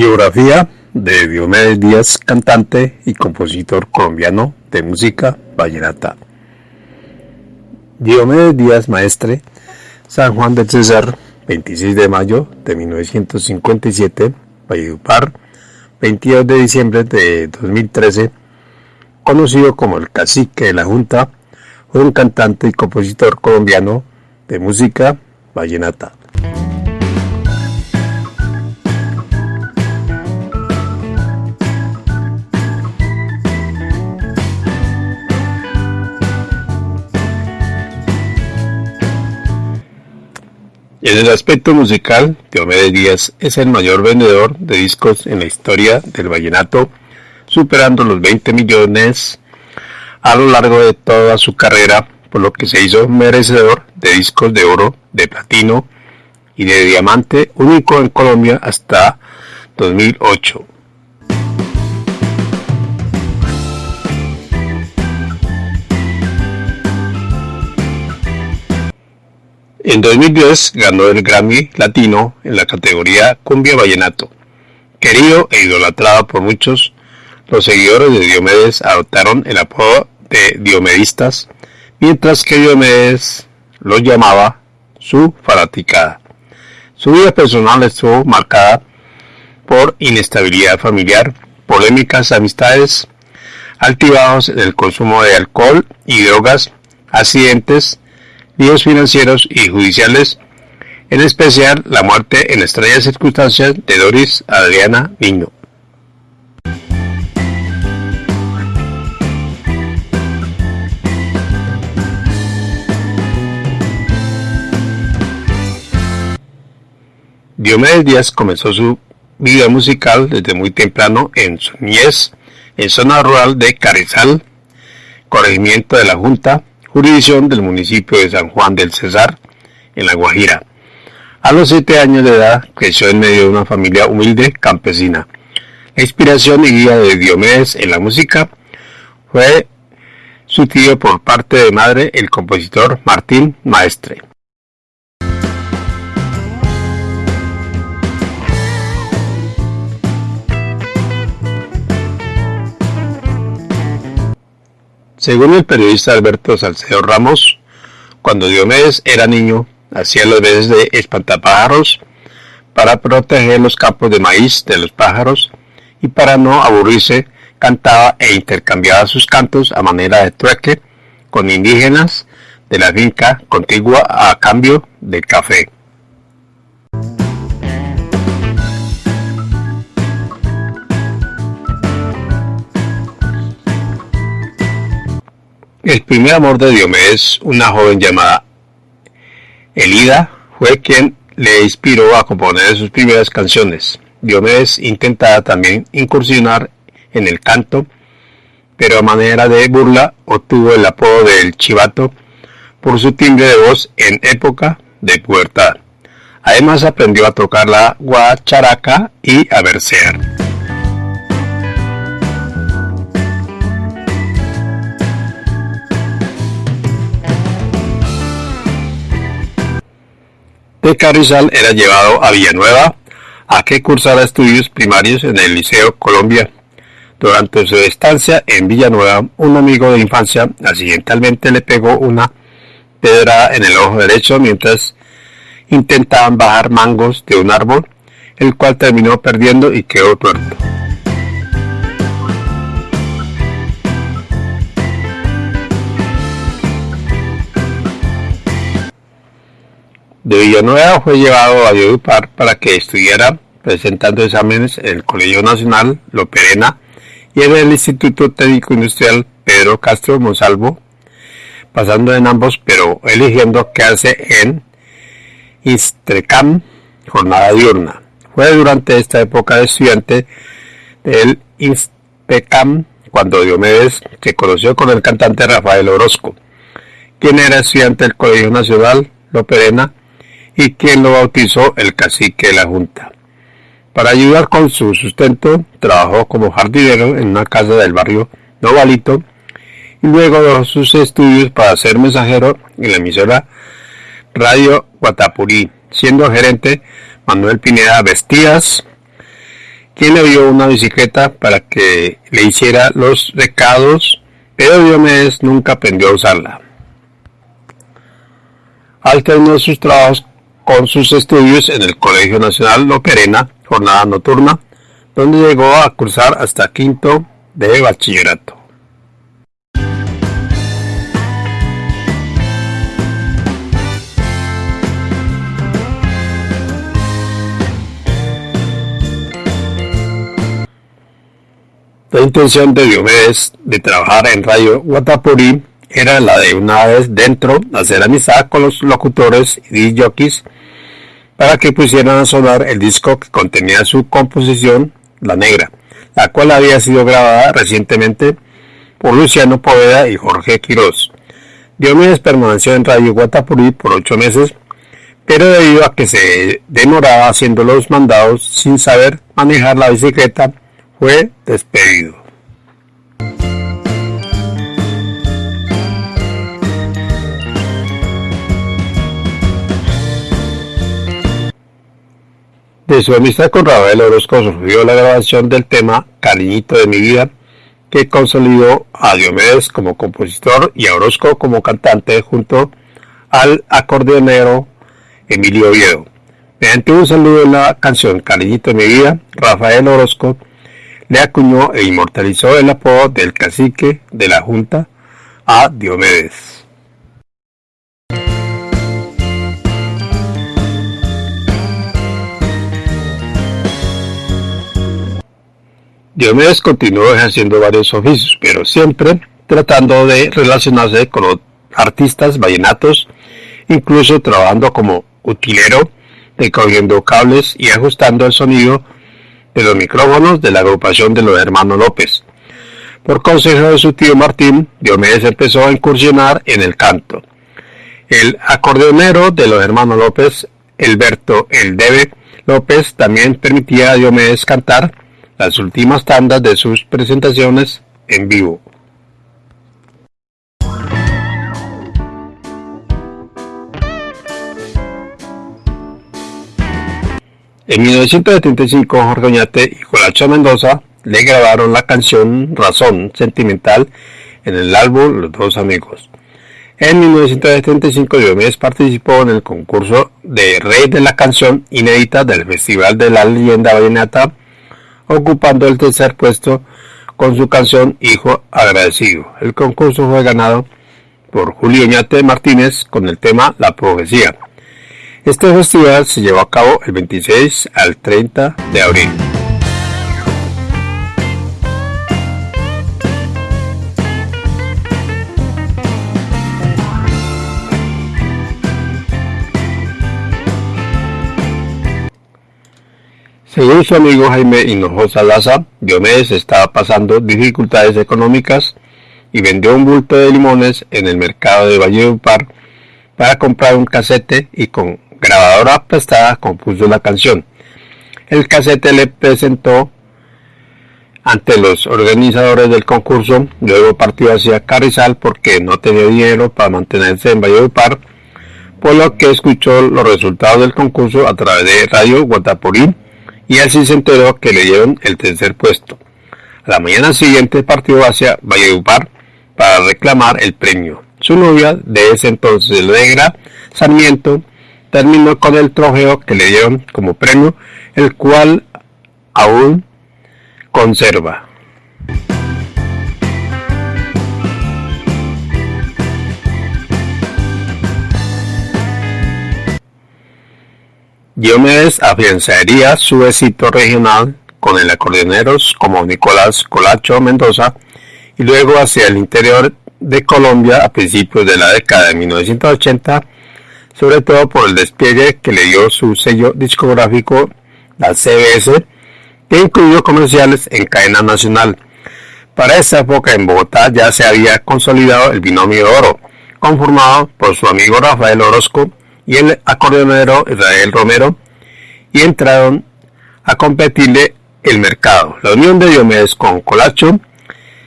Biografía de Diomedes Díaz, cantante y compositor colombiano de música vallenata. Diomedes Díaz Maestre, San Juan del César, 26 de mayo de 1957, Valledupar, 22 de diciembre de 2013, conocido como el cacique de la Junta, fue un cantante y compositor colombiano de música vallenata. En el aspecto musical, Diomedes Díaz es el mayor vendedor de discos en la historia del vallenato, superando los 20 millones a lo largo de toda su carrera, por lo que se hizo merecedor de discos de oro, de platino y de diamante, único en Colombia hasta 2008. En 2010 ganó el Grammy Latino en la categoría Cumbia Vallenato. Querido e idolatrado por muchos, los seguidores de Diomedes adoptaron el apodo de Diomedistas, mientras que Diomedes los llamaba su fanaticada. Su vida personal estuvo marcada por inestabilidad familiar, polémicas amistades, altibajos en el consumo de alcohol y drogas, accidentes, líos financieros y judiciales, en especial la muerte en extrañas circunstancias de Doris Adriana Niño. Diomedes Díaz comenzó su vida musical desde muy temprano en su niñez, en zona rural de Carrizal, corregimiento de la Junta, jurisdicción del municipio de San Juan del Cesar, en La Guajira. A los siete años de edad creció en medio de una familia humilde campesina. La inspiración y guía de Diomedes en la música fue su tío por parte de madre, el compositor Martín Maestre. Según el periodista Alberto Salcedo Ramos, cuando Diomedes era niño, hacía los veces de espantapájaros para proteger los campos de maíz de los pájaros y para no aburrirse cantaba e intercambiaba sus cantos a manera de trueque con indígenas de la finca contigua a cambio de café. El primer amor de Diomedes, una joven llamada Elida, fue quien le inspiró a componer sus primeras canciones. Diomedes intentaba también incursionar en el canto, pero a manera de burla obtuvo el apodo del chivato por su timbre de voz en época de pubertad. Además aprendió a tocar la guacharaca y a versear. De Carrizal era llevado a Villanueva a que cursara estudios primarios en el Liceo Colombia. Durante su estancia en Villanueva, un amigo de infancia accidentalmente le pegó una pedra en el ojo derecho mientras intentaban bajar mangos de un árbol, el cual terminó perdiendo y quedó tuerto. De Villanueva fue llevado a Valledupar para que estudiara presentando exámenes en el Colegio Nacional Loperena y en el Instituto Técnico Industrial Pedro Castro Monsalvo, pasando en ambos pero eligiendo quedarse en Istrecam, jornada diurna. Fue durante esta época de estudiante del Istrecam cuando Diomedes se conoció con el cantante Rafael Orozco, quien era estudiante del Colegio Nacional Loperena y quien lo bautizó el cacique de la Junta. Para ayudar con su sustento, trabajó como jardinero en una casa del barrio Novalito y luego dejó sus estudios para ser mensajero en la emisora Radio Guatapurí, siendo gerente Manuel Pineda Vestías, quien le dio una bicicleta para que le hiciera los recados, pero Diomedes nunca aprendió a usarla. Alternó sus trabajos con sus estudios en el Colegio Nacional Loperena, jornada nocturna, donde llegó a cursar hasta quinto de bachillerato. La intención de Diomedes de trabajar en Radio Guatapurí era la de una vez dentro hacer amistad con los locutores y jockeys para que pusieran a sonar el disco que contenía su composición, La Negra, la cual había sido grabada recientemente por Luciano Poveda y Jorge Quirós. Diomedes permaneció en Radio Guatapurí por ocho meses, pero debido a que se demoraba haciendo los mandados sin saber manejar la bicicleta, fue despedido. De su amistad con Rafael Orozco surgió la grabación del tema Cariñito de mi vida, que consolidó a Diomedes como compositor y a Orozco como cantante junto al acordeonero Emilio Oviedo. Mediante un saludo en la canción Cariñito de mi vida, Rafael Orozco le acuñó e inmortalizó el apodo del cacique de la Junta a Diomedes. Diomedes continuó ejerciendo varios oficios, pero siempre tratando de relacionarse con los artistas vallenatos, incluso trabajando como utilero, recogiendo cables y ajustando el sonido de los micrófonos de la agrupación de los hermanos López. Por consejo de su tío Martín, Diomedes empezó a incursionar en el canto. El acordeonero de los hermanos López, Alberto El Debe López, también permitía a Diomedes cantar las últimas tandas de sus presentaciones en vivo. En 1975, Jorge Oñate y Jolacho Mendoza le grabaron la canción Razón Sentimental en el álbum Los Dos Amigos. En 1975, Diomedes participó en el concurso de Rey de la Canción Inédita del Festival de la Leyenda Vallenata, ocupando el tercer puesto con su canción Hijo Agradecido. El concurso fue ganado por Julio Oñate Martínez con el tema La Profecía. Este festival se llevó a cabo el 26 al 30 de abril. Según su amigo Jaime Hinojosa Laza, Diomedes estaba pasando dificultades económicas y vendió un bulto de limones en el mercado de Valledupar para comprar un casete y con grabadora prestada compuso la canción. El casete le presentó ante los organizadores del concurso, luego partió hacia Carrizal porque no tenía dinero para mantenerse en Valledupar, por lo que escuchó los resultados del concurso a través de Radio Guatapurí y así se enteró que le dieron el tercer puesto. la mañana siguiente partió hacia Valledupar para reclamar el premio. Su novia de ese entonces, Legra Sarmiento, terminó con el trofeo que le dieron como premio, el cual aún conserva. Diomedes afianzaría su éxito regional con el acordeoneros como Nicolás Colacho Mendoza y luego hacia el interior de Colombia a principios de la década de 1980 sobre todo por el despliegue que le dio su sello discográfico, la CBS, que incluyó comerciales en cadena nacional. Para esa época en Bogotá ya se había consolidado el binomio de oro, conformado por su amigo Rafael Orozco y el acordeonero Israel Romero, y entraron a competirle el mercado. La unión de Diomedes con Colacho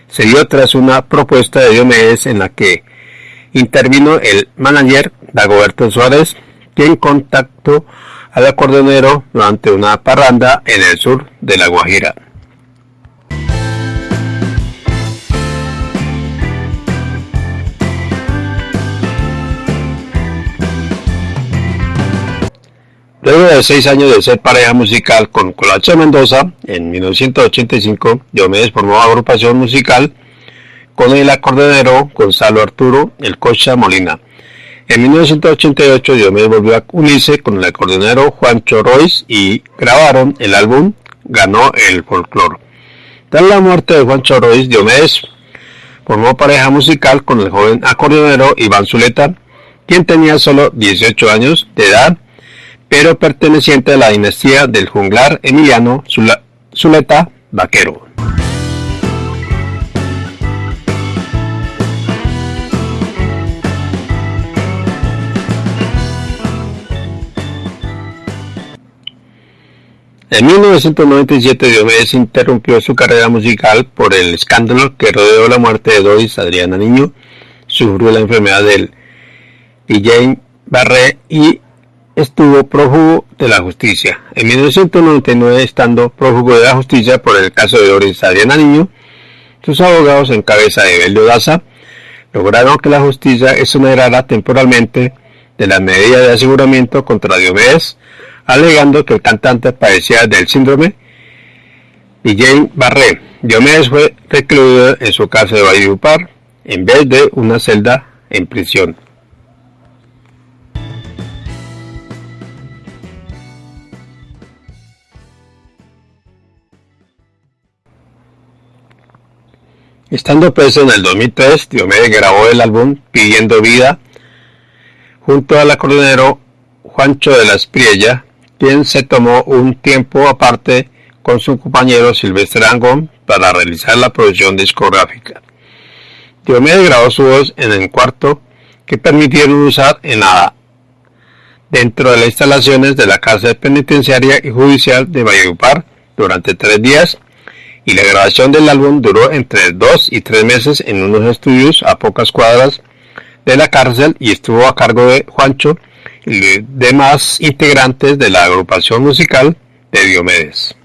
se dio tras una propuesta de Diomedes en la que intervino el manager Dagoberto Suárez, quien contactó al acordeonero durante una parranda en el sur de La Guajira. Seis años de ser pareja musical con Colache Mendoza, en 1985 Diomedes formó agrupación musical con el acordeonero Gonzalo Arturo El Cocha Molina. En 1988 Diomedes volvió a unirse con el acordeonero Juancho Royce y grabaron el álbum Ganó el Folklore. Tras la muerte de Juancho Royce, Diomedes formó pareja musical con el joven acordeonero Iván Zuleta, quien tenía solo 18 años de edad pero perteneciente a la dinastía del junglar Emiliano Zuleta Vaquero. En 1997 Diomedes interrumpió su carrera musical por el escándalo que rodeó la muerte de Doris Adriana Niño. Sufrió la enfermedad del DJ Barré y estuvo prófugo de la justicia. En 1999, estando prófugo de la justicia por el caso de Doris Adriana Niño, sus abogados en cabeza de Belio Daza lograron que la justicia exonerara temporalmente de la medida de aseguramiento contra Diomedes, alegando que el cantante padecía del síndrome Jane Barré. Diomedes fue recluido en su casa de Valledupar en vez de una celda en prisión. Estando preso en el 2003, Diomedes grabó el álbum Pidiendo Vida junto al acordeonero Juancho de la Espriella, quien se tomó un tiempo aparte con su compañero Silvestre Angón para realizar la producción discográfica. Diomedes grabó su voz en el cuarto que permitieron usar en la dentro de las instalaciones de la cárcel penitenciaria y judicial de Valledupar durante tres días y la grabación del álbum duró entre dos y tres meses en unos estudios a pocas cuadras de la cárcel y estuvo a cargo de Juancho y demás integrantes de la agrupación musical de Diomedes.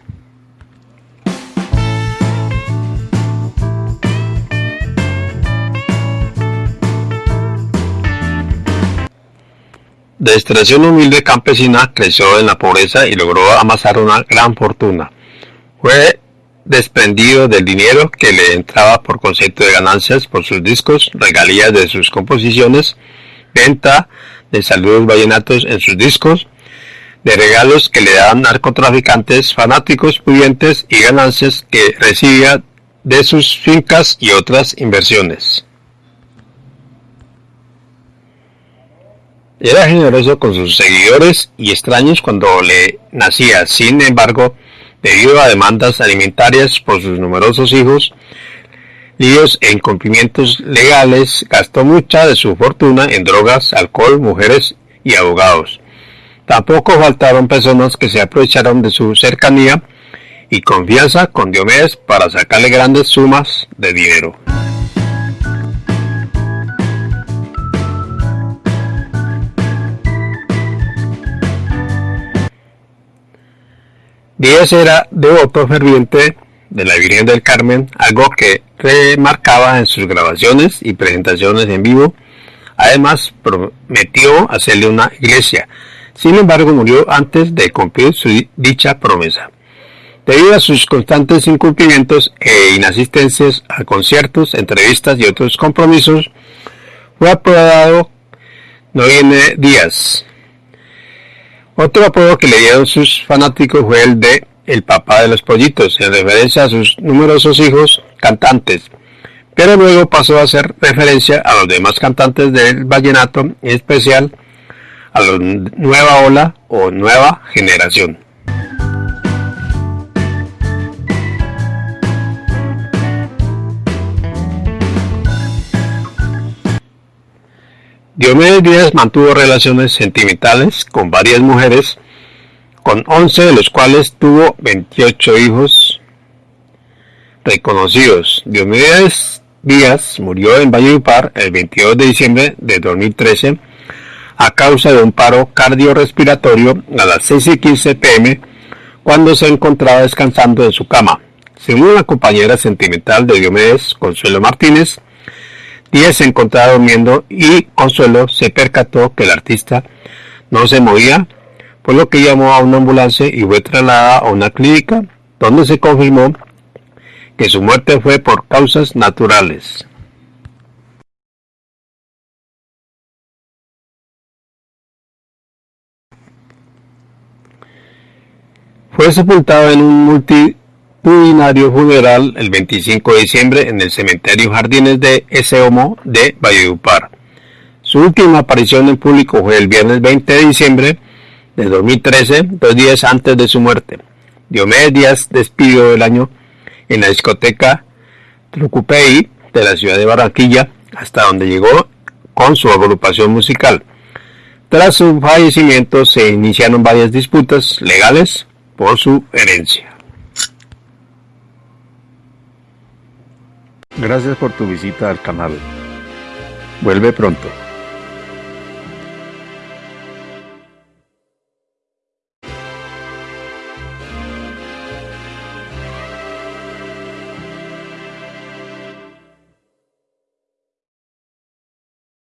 De extracción humilde campesina, creció en la pobreza y logró amasar una gran fortuna. Fue desprendido del dinero que le entraba por concepto de ganancias por sus discos, regalías de sus composiciones, venta de saludos vallenatos en sus discos, de regalos que le daban narcotraficantes fanáticos pudientes y ganancias que recibía de sus fincas y otras inversiones. Era generoso con sus seguidores y extraños cuando le nacía, sin embargo, debido a demandas alimentarias por sus numerosos hijos, líos e incumplimientos legales, gastó mucha de su fortuna en drogas, alcohol, mujeres y abogados. Tampoco faltaron personas que se aprovecharon de su cercanía y confianza con Diomedes para sacarle grandes sumas de dinero. Díaz era devoto ferviente de la Virgen del Carmen, algo que remarcaba en sus grabaciones y presentaciones en vivo. Además, prometió hacerle una iglesia. Sin embargo, murió antes de cumplir su dicha promesa. Debido a sus constantes incumplimientos e inasistencias a conciertos, entrevistas y otros compromisos, fue apodado viene Díaz, otro apodo que le dieron sus fanáticos fue el de el papá de los pollitos, en referencia a sus numerosos hijos cantantes, pero luego pasó a hacer referencia a los demás cantantes del vallenato, en especial a la nueva ola o nueva generación. Diomedes Díaz mantuvo relaciones sentimentales con varias mujeres, con 11 de los cuales tuvo 28 hijos reconocidos. Diomedes Díaz murió en Valledupar el 22 de diciembre de 2013 a causa de un paro cardiorrespiratorio a las 6 y 15 pm cuando se encontraba descansando en su cama. Según la compañera sentimental de Diomedes, Consuelo Martínez, Díaz se encontraba durmiendo y Consuelo se percató que el artista no se movía, por lo que llamó a una ambulancia y fue trasladada a una clínica donde se confirmó que su muerte fue por causas naturales. Fue sepultado en un funeral el 25 de diciembre en el cementerio Jardines de Eseomo de Valledupar. Su última aparición en público fue el viernes 20 de diciembre de 2013, dos días antes de su muerte. Diomedes Díaz despidió el año en la discoteca Trucupey de la ciudad de Barranquilla, hasta donde llegó con su agrupación musical. Tras su fallecimiento se iniciaron varias disputas legales por su herencia. Gracias por tu visita al canal. Vuelve pronto.